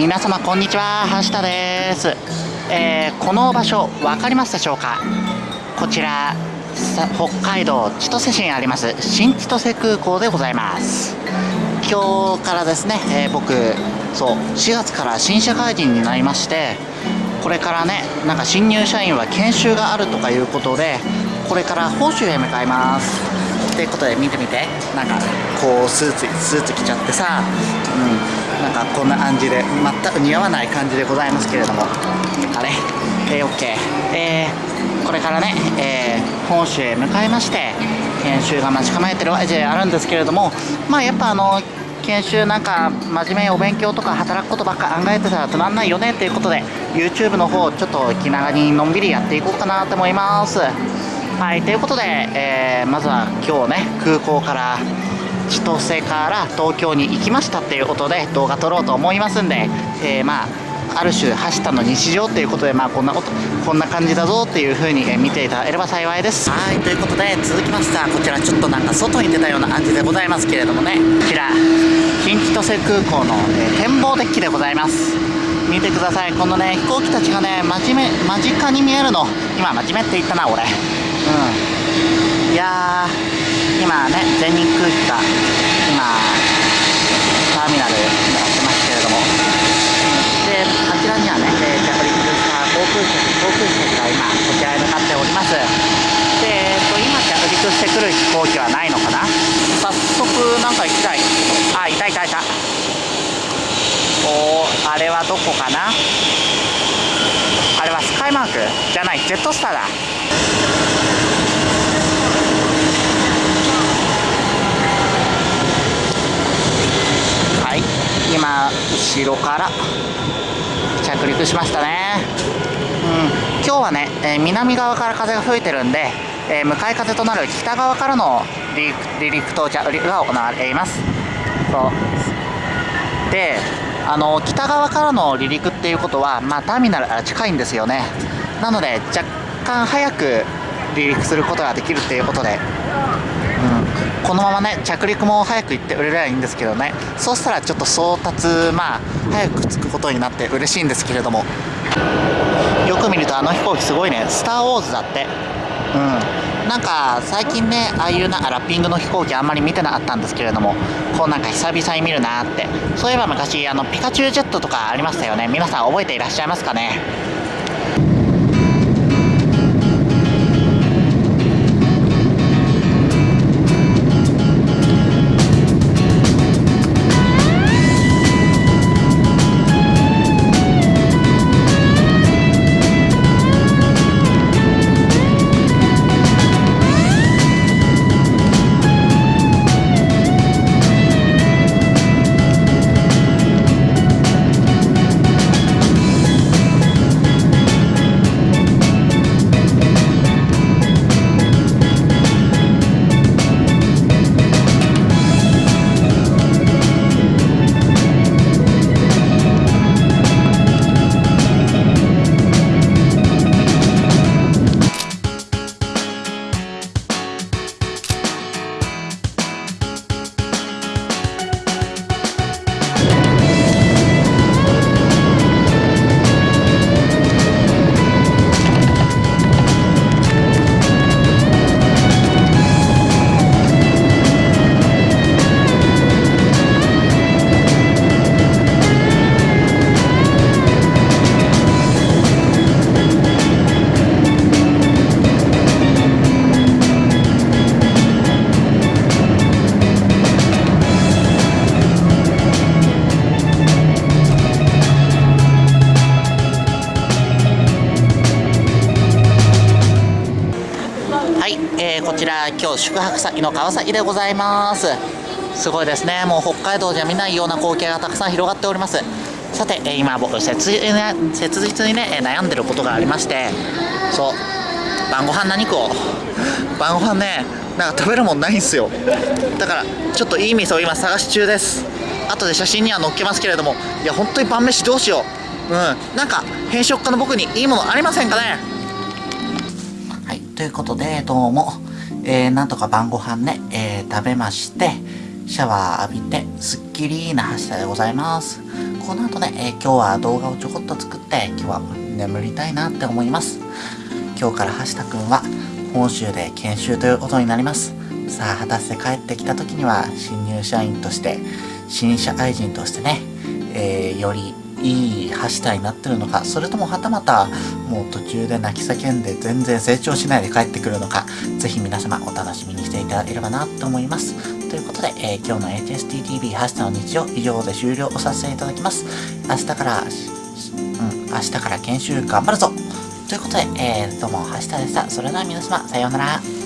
皆様こんにちは。橋田です、えーこの場所分かりますでしょうか？こちら北海道千歳市にあります新千歳空港でございます。今日からですね、えー僕そう4月から新社会人になりましてこれからねなんか新入社員は研修があるとかいうことでこれから報酬へ向かいます。ということで見てみて。なんかこうスーツスーツ着ちゃってさ。うん。かこんな感じで全く似合わない感じでございますけれども。あれ？えー、OK えー、これからね、えー、本州へ向かいまして研修が待ち構えてるわけであるんですけれどもまあやっぱあの研修なんか真面目にお勉強とか働くことばっか考えてたらつまんないよねっていうことで YouTube の方ちょっと気長にのんびりやっていこうかなと思います。はいということで、えーまずは今日ね空港から千歳から東京に行きましたっていうことで動画撮ろうと思いますんで、えーまあある種走ったの日常っていうことでまあこんなことこんな感じだぞっていう風にえー見ていただければ幸いです。はいということで続きましてはこちらちょっとなんか外に出たような感じでございますけれどもね。こちら新千歳空港の、えー展望デッキでございます。見てください。このね飛行機たちがね真面目間近に見えるの。今真面目って言ったな俺。うん。いやー今ね全日空機が今ターミナルやってますけれどもであちらにはね、えー着陸した航空機航空機たちが今こちらへ向かっております。で、えーと今着陸してくる飛行機はないのかな？早速なんか行きたい。あいたいたいた。おあれはどこかな？あれはスカイマーク？じゃないジェットスターだ。はい今後ろから着陸しましたね。今日はね、え南側から風が吹いてるんで、え向かい風となる北側からの離陸離陸到着が行われています。そう。であの北側からの離陸っていうことは、まあ、ターミナルから近いんですよね。なので若干早く離陸することができるっていうことで、うん、このままね着陸も早く行って売れればいいんですけどね。そうしたらちょっと送達まあ早く着くことになって嬉しいんですけれども。よく見るとあの飛行機すごいね「スター・ウォーズ」だって。うん。なんか最近ねああいうなラッピングの飛行機あんまり見てなかったんですけれどもこうなんか久々に見るなって。そういえば昔あのピカチュウジェットとかありましたよね。皆さん覚えていらっしゃいますかね？ちら今日宿泊先の川崎でございます。すごいですね。もう北海道じゃ見ないような光景がたくさん広がっております。さて、今僕切実に切実にね悩んでることがありましてそう。晩ご飯何食おう晩ご飯ねなんか食べるもんないんすよ。だからちょっといい店を今探し中です。後で写真には載っけますけれどもいや本当に晩飯どうしよう。うん。なんか偏食家の僕にいいものありませんかね。はい、ということで、どうも、えー、なんとか晩ご飯ね、えー食べまして、シャワー浴びて、すっきりな橋田でございます。この後ね、えー、今日は動画をちょこっと作って、今日は眠りたいなって思います。今日から橋田くんは本州で研修ということになります。さあ、果たして帰ってきた時には新入社員として、新社会人としてね、えー、よりいい橋田になってるのか、それともはたまたもう途中で泣き叫んで全然成長しないで帰ってくるのか、ぜひ皆様お楽しみにしていただければなと思います。ということで、えー、今日の HSTTV 橋田の日常以上で終了をさせていただきます。明日から、うん、明日から研修頑張るぞということで、えー、どうも橋田でした。それでは皆様、さようなら。